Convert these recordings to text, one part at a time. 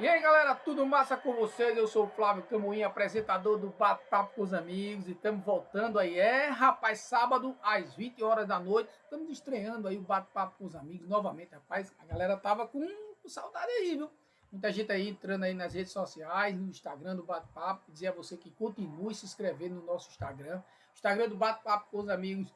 E aí galera, tudo massa com vocês? Eu sou o Flávio Camoim, apresentador do Bate-Papo com os Amigos e estamos voltando aí. É, rapaz, sábado às 20 horas da noite, estamos estreando aí o Bate-Papo com os Amigos novamente, rapaz. A galera tava com, saudade aí, viu? Muita gente aí entrando aí nas redes sociais, no Instagram do Bate-Papo, dizer a você que continue se inscrevendo no nosso Instagram. Instagram do Bate-Papo com os Amigos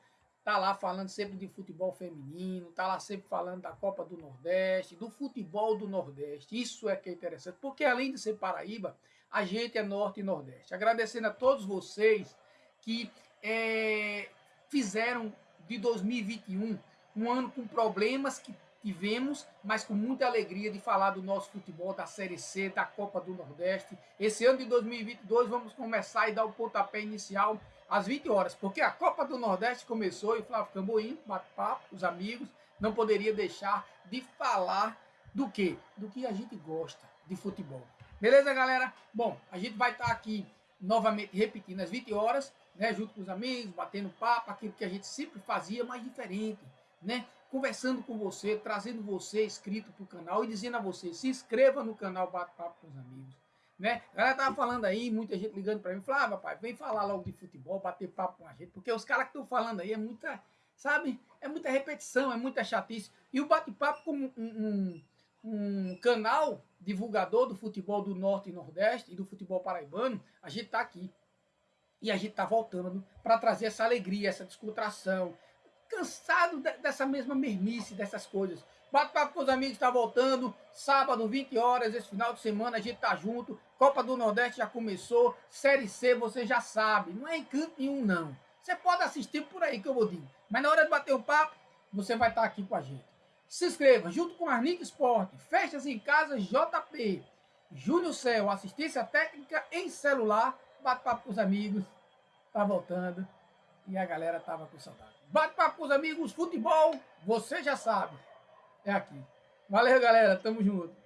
tá lá falando sempre de futebol feminino, tá lá sempre falando da Copa do Nordeste, do futebol do Nordeste. Isso é que é interessante, porque além de ser Paraíba, a gente é Norte e Nordeste. Agradecendo a todos vocês que é, fizeram de 2021 um ano com problemas que tivemos, mas com muita alegria de falar do nosso futebol, da Série C, da Copa do Nordeste. Esse ano de 2022 vamos começar e dar o pontapé inicial às 20 horas, porque a Copa do Nordeste começou e o Flávio Camboim, bate-papo, os amigos, não poderia deixar de falar do que? Do que a gente gosta de futebol. Beleza, galera? Bom, a gente vai estar aqui novamente repetindo às 20 horas, né, junto com os amigos, batendo papo, aquilo que a gente sempre fazia, mas diferente, né? Conversando com você, trazendo você inscrito para o canal e dizendo a você, se inscreva no canal Bate Papo com os Amigos. Né? A galera tava falando aí, muita gente ligando para mim, falava, ah, pai, vem falar logo de futebol, bater papo com a gente, porque os caras que estão falando aí é muita, sabe, é muita repetição, é muita chatice. E o bate-papo como um, um, um, canal divulgador do futebol do Norte e Nordeste e do futebol paraibano, a gente tá aqui. E a gente tá voltando para trazer essa alegria, essa descontração, cansado de, dessa mesma mermice, dessas coisas. Bate-papo com os amigos está voltando, sábado, 20 horas, esse final de semana a gente tá junto. Copa do Nordeste já começou, Série C você já sabe, não é em canto nenhum não. Você pode assistir por aí que eu vou dizer, mas na hora de bater o papo, você vai estar tá aqui com a gente. Se inscreva, junto com a Arnic Esporte, Festas em Casa JP, Júnior Céu, assistência técnica em celular, bate-papo com os amigos, tá voltando e a galera tava com saudade. Bate-papo com os amigos, futebol, você já sabe, é aqui. Valeu, galera, tamo junto.